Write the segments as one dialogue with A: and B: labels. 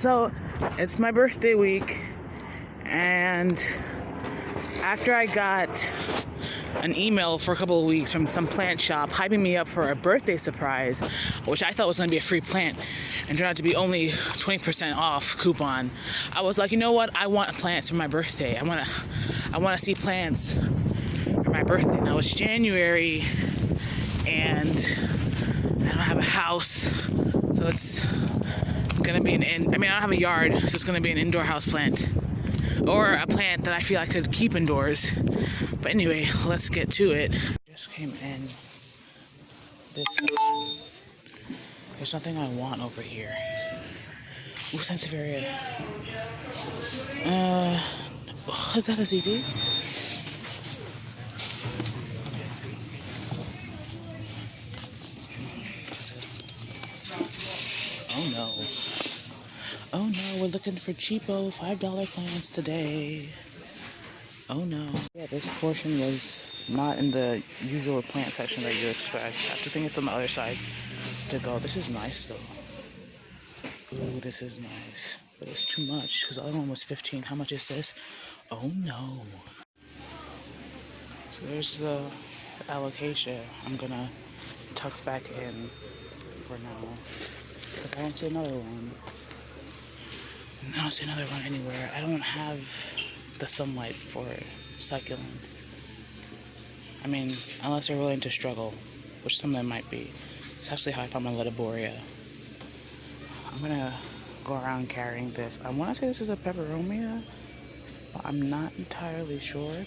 A: So it's my birthday week, and after I got an email for a couple of weeks from some plant shop hyping me up for a birthday surprise, which I thought was going to be a free plant, and turned out to be only 20% off coupon. I was like, you know what? I want plants for my birthday. I want to, I want to see plants for my birthday. Now it's January, and I don't have a house, so it's gonna be an in. I mean, I don't have a yard, so it's gonna be an indoor house plant or a plant that I feel I could keep indoors. But anyway, let's get to it. Just came in this. There's nothing I want over here. Ooh, Sansevieria. Uh, is that as looking for cheapo $5 plants today. Oh no. Yeah, this portion was not in the usual plant section that you expect. I have to think it's on the other side to go. This is nice though. Ooh, this is nice. But it's too much because the other one was 15. How much is this? Oh no. So there's the allocation. I'm gonna tuck back in for now. Because I don't see another one. I don't see another one anywhere. I don't have the sunlight for succulents. I mean, unless they're willing to struggle, which some of them might be. It's actually how I found my Ledebouria. I'm gonna go around carrying this. I wanna say this is a peperomia, but I'm not entirely sure.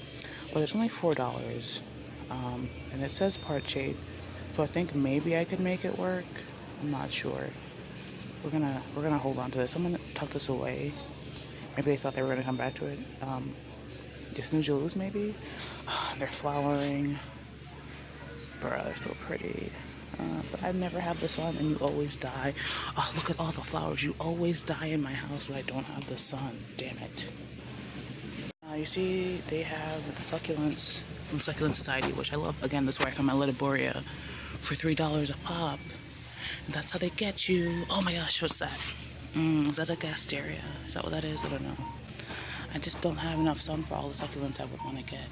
A: But it's only $4. Um, and it says part shade. So I think maybe I could make it work. I'm not sure. We're gonna we're gonna hold on to this. I'm gonna tuck this away. Maybe they thought they were gonna come back to it. Um, just new jewels maybe. they're flowering. Bruh, they're so pretty. Uh, but I never have the sun and you always die. Oh, look at all the flowers. You always die in my house that I don't have the sun. Damn it. Uh, you see, they have the succulents from Succulent Society, which I love. Again, that's where I found my Ledebouria for $3 a pop. That's how they get you. Oh my gosh, what's that? Mm, is that a gasteria? Is that what that is? I don't know. I just don't have enough sun for all the succulents I would want to get.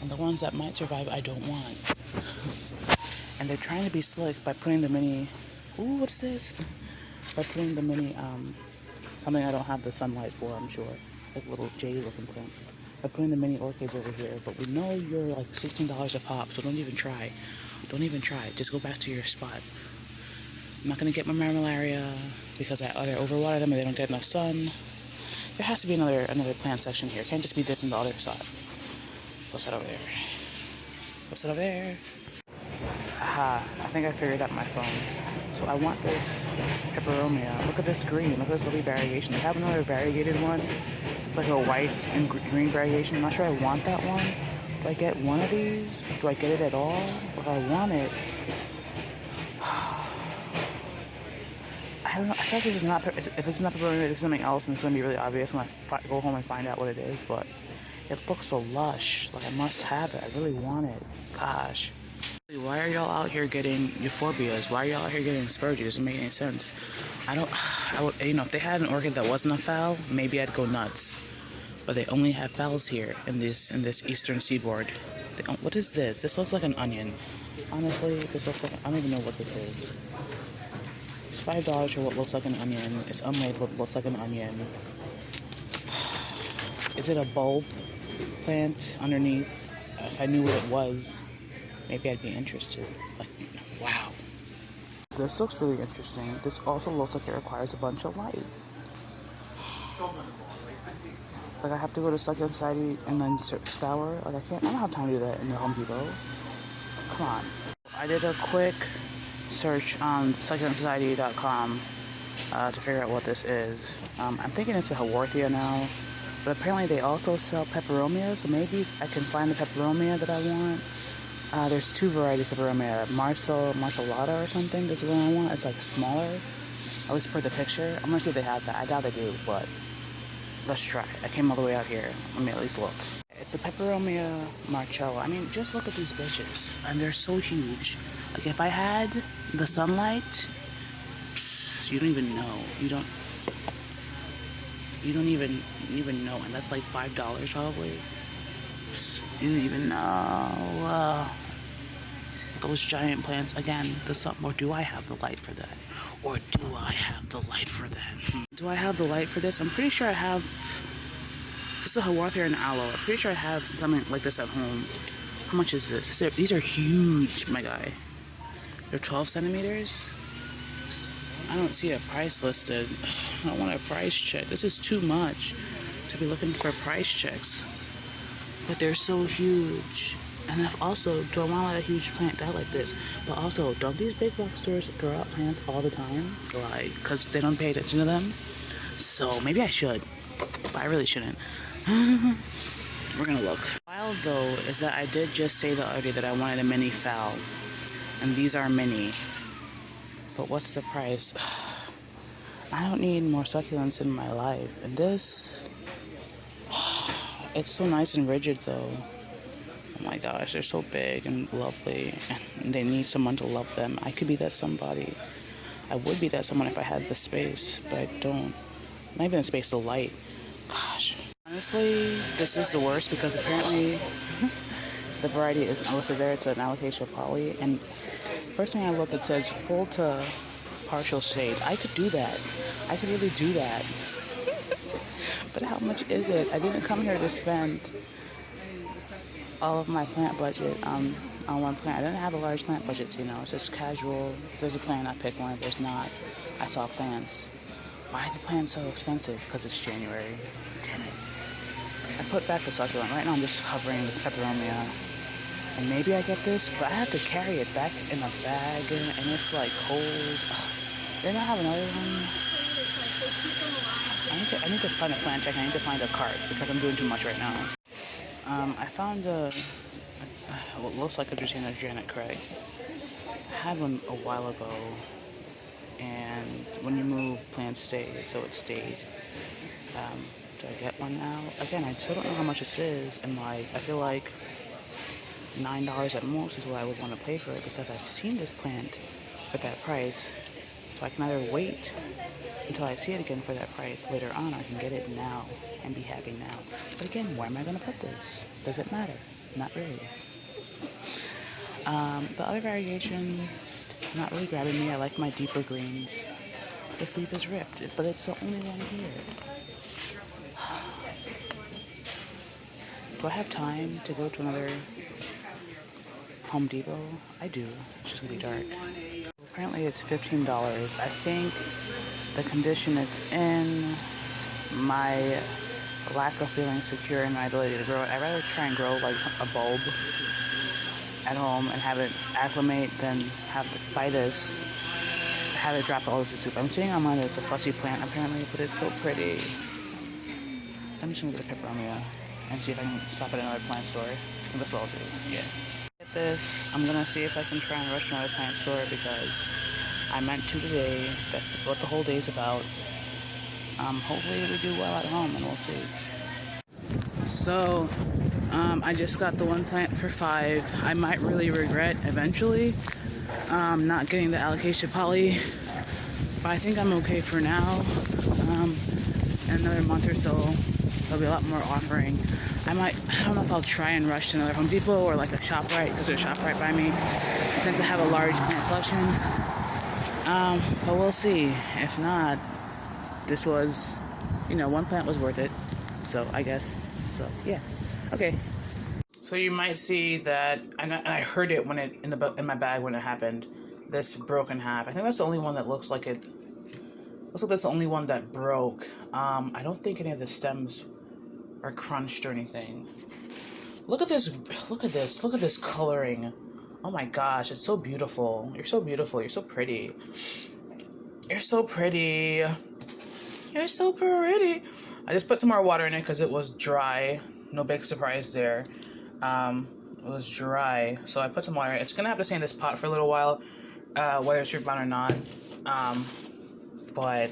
A: And the ones that might survive, I don't want. And they're trying to be slick by putting the mini... Ooh, what's this? By putting the mini, um, something I don't have the sunlight for, I'm sure. Like little jade looking plant. By putting the mini orchids over here. But we know you're like $16 a pop, so don't even try. Don't even try. Just go back to your spot. I'm not gonna get my malaria because I either overwater them or they don't get enough sun. There has to be another another plant section here. It can't just be this and the other side. What's that over there? What's that over there? Aha, I think I figured out my phone. So I want this peperomia. Look at this green. Look at this lovely variegation. They have another variegated one. It's like a white and green variegation. I'm not sure I want that one. Do I get one of these? Do I get it at all? If I want it, I don't know. I feel like this is not. If is not pepperoni, is something else, and it's gonna be really obvious when I go home and find out what it is. But it looks so lush. Like I must have it. I really want it. Gosh. Why are y'all out here getting euphorbias? Why are y'all out here getting spurgeon? It doesn't make any sense. I don't. I would. You know, if they had an orchid that wasn't a phal, maybe I'd go nuts but they only have phals here in this in this eastern seaboard. They, what is this? This looks like an onion. Honestly, this looks like I don't even know what this is. It's five dollars for what looks like an onion. It's unlabeled, looks like an onion. Is it a bulb plant underneath? If I knew what it was, maybe I'd be interested. Like, wow. This looks really interesting. This also looks like it requires a bunch of light. Like I have to go to Succulent Society and then scour. Like I can't. I don't have time to do that in the Home Depot. Come on. I did a quick search on succulentsociety.com uh, to figure out what this is. Um, I'm thinking it's a Haworthia now, but apparently they also sell peperomia, so maybe I can find the peperomia that I want. Uh, there's two varieties of peperomia, Marcel, Marcelata or something. This is the one I want. It's like smaller. At least per the picture. I'm gonna see if they have that. I doubt they do, but Let's try. I came all the way out here. Let me at least look. It's a Peperomia Marcella. I mean, just look at these bitches. And they're so huge. Like, if I had the sunlight. You don't even know. You don't. You don't even even know, and that's like five dollars probably. You don't even know. Uh, those giant plants again. The sun. Or do I have the light for that? Or do I have the light for that? Hmm. Do I have the light for this? I'm pretty sure I have. This is a Haworthia and aloe. I'm pretty sure I have something like this at home. How much is this? These are huge, my guy. They're 12 centimeters. I don't see a price listed. I want a price check. This is too much to be looking for price checks. But they're so huge. And also, do I want a huge plant die like this? But also, don't these big box stores throw out plants all the time? Like, because they don't pay attention to them? So maybe I should. But I really shouldn't. We're gonna look. Wild though is that I did just say the other day that I wanted a mini phal. And these are mini. But what's the price? I don't need more succulents in my life. And this, it's so nice and rigid though. Oh my gosh, they're so big and lovely. And they need someone to love them. I could be that somebody. I would be that someone if I had the space, but I don't. Not even the space, the light. Gosh. Honestly, this is the worst because apparently the variety isn't listed there. It's an alocasia Polly. And first thing I look, it says full to partial shade. I could do that. I could really do that. but how much is it? I didn't come here to spend all of my plant budget um, on one plant. I didn't have a large plant budget, you know. It's just casual. If there's a plant, I pick one. If there's not, I saw plants. Why are the plants so expensive? Because it's January. Damn it. I put back the succulent. Right now I'm just hovering this peperomia. And maybe I get this, but I have to carry it back in a bag and it's like cold. Ugh. Didn't I have another one? I need to I need to find a plant check. I need to find a cart because I'm doing too much right now. Um, I found a, a what looks like a Dracaena Janet Craig. I had one a while ago, and when you move, plants stay, so it stayed. Um, do I get one now? Again, I still don't know how much this is, and like, I feel like nine dollars at most is what I would want to pay for it because I've seen this plant at that price, so I can either wait until I see it again for that price later on, or I can get it now and be happy now. But again, where am I going to put this? Does it matter? Not really. Um, the other variation, not really grabbing me. I like my deeper greens. This leaf is ripped, but it's the only one here. Do I have time to go to another Home Depot? I do. It's just gonna be dark. Apparently it's $15. I think the condition it's in, my lack of feeling secure in my ability to grow it. I'd rather try and grow like a bulb at home and have it acclimate than have to buy this, have it drop all over the soup. I'm seeing online that it's a fussy plant apparently, but it's so pretty. I'm just gonna get a peperomia and see if I can stop at another plant store. And that's what I'll do, yeah. This, I'm gonna see if I can try and rush another plant store because I meant to today. That's what the whole day is about. Um, hopefully we do well at home and we'll see. So, um, I just got the one plant for five. I might really regret eventually um, not getting the alocasia Polly, but I think I'm okay for now. Um, another month or so, there'll be a lot more offering. I might, I don't know if I'll try and rush to another Home Depot or like a ShopRite, because there's a ShopRite by me. It tends to have a large plant selection, um, but we'll see. If not, this was, you know, one plant was worth it. So I guess. So yeah. Okay. So you might see that, and I heard it when it in the in my bag when it happened. This broken half. I think that's the only one that looks like it. Looks like that's the only one that broke. Um, I don't think any of the stems are crunched or anything. Look at this. Look at this. Look at this coloring. Oh my gosh, it's so beautiful. You're so beautiful. You're so pretty. You're so pretty. You're so pretty. I just put some more water in it because it was dry. No big surprise there. Um, it was dry, so I put some water. It's gonna have to stay in this pot for a little while, uh, whether it's root or not. Um, but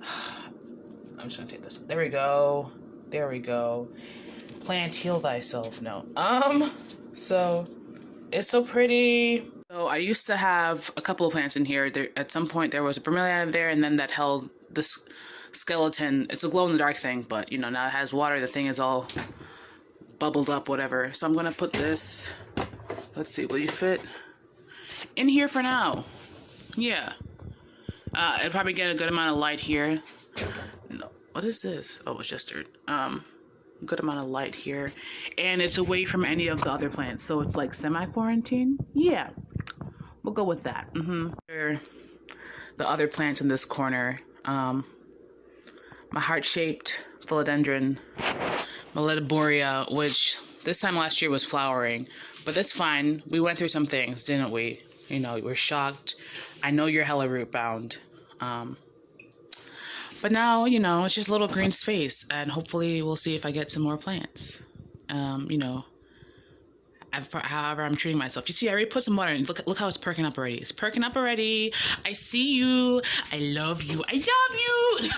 A: I'm just gonna take this. There we go. There we go. Plant, heal thyself. No. Um. So it's so pretty. So I used to have a couple of plants in here. There, at some point, there was a bromeliad there, and then that held this skeleton. It's a glow in the dark thing, but you know now it has water. The thing is all bubbled up, whatever. So I'm gonna put this. Let's see, will you fit in here for now? Yeah. Uh, it'll probably get a good amount of light here. No, what is this? Oh, it's just. Um, good amount of light here, and it's away from any of the other plants, so it's like semi-quarantine. Yeah, we'll go with that. Mm-hmm. The other plants in this corner. Um, my heart-shaped philodendron, Melitoborea, which this time last year was flowering, but that's fine. We went through some things, didn't we? You know, we're shocked. I know you're hella root bound. Um, but now, you know, it's just little green space, and hopefully we'll see if I get some more plants. Um, you know, however I'm treating myself. You see, I already put some water in. Look, look how it's perking up already. It's perking up already. I see you. I love you. I love you.